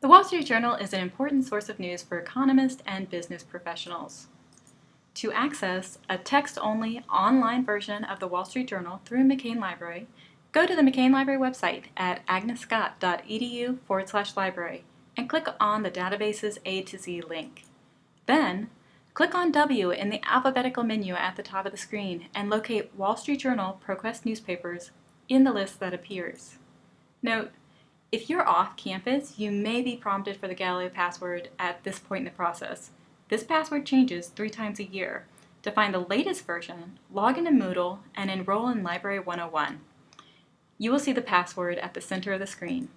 The Wall Street Journal is an important source of news for economists and business professionals. To access a text-only online version of the Wall Street Journal through McCain Library, go to the McCain Library website at agnesscott.edu forward slash library and click on the database's A to Z link. Then, click on W in the alphabetical menu at the top of the screen and locate Wall Street Journal ProQuest newspapers in the list that appears. Note, if you're off campus, you may be prompted for the Galileo password at this point in the process. This password changes three times a year. To find the latest version, log into Moodle and enroll in Library 101. You will see the password at the center of the screen.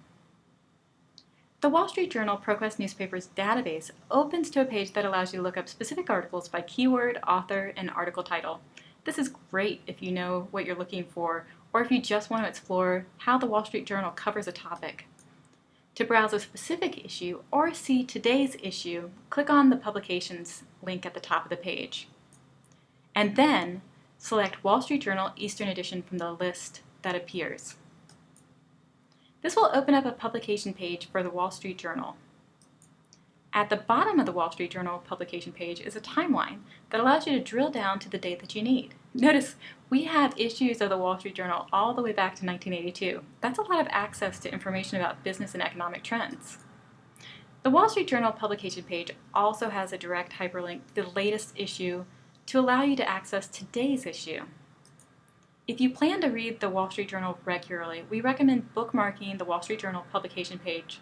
The Wall Street Journal ProQuest Newspapers database opens to a page that allows you to look up specific articles by keyword, author, and article title. This is great if you know what you're looking for or if you just want to explore how the Wall Street Journal covers a topic. To browse a specific issue or see today's issue, click on the Publications link at the top of the page. And then select Wall Street Journal Eastern Edition from the list that appears. This will open up a publication page for the Wall Street Journal. At the bottom of the Wall Street Journal publication page is a timeline that allows you to drill down to the date that you need. Notice we have issues of the Wall Street Journal all the way back to 1982. That's a lot of access to information about business and economic trends. The Wall Street Journal publication page also has a direct hyperlink to the latest issue to allow you to access today's issue. If you plan to read the Wall Street Journal regularly, we recommend bookmarking the Wall Street Journal publication page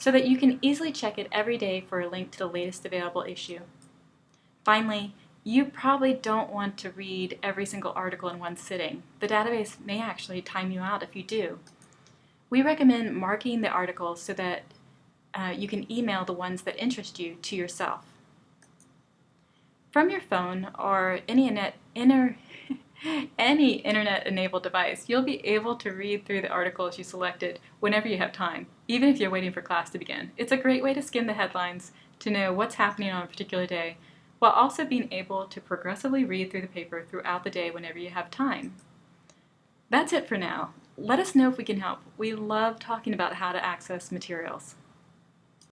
so that you can easily check it every day for a link to the latest available issue. Finally, you probably don't want to read every single article in one sitting. The database may actually time you out if you do. We recommend marking the articles so that uh, you can email the ones that interest you to yourself. From your phone or any, internet, inner, any internet-enabled device, you'll be able to read through the articles you selected whenever you have time, even if you're waiting for class to begin. It's a great way to skim the headlines to know what's happening on a particular day, while also being able to progressively read through the paper throughout the day whenever you have time. That's it for now. Let us know if we can help. We love talking about how to access materials.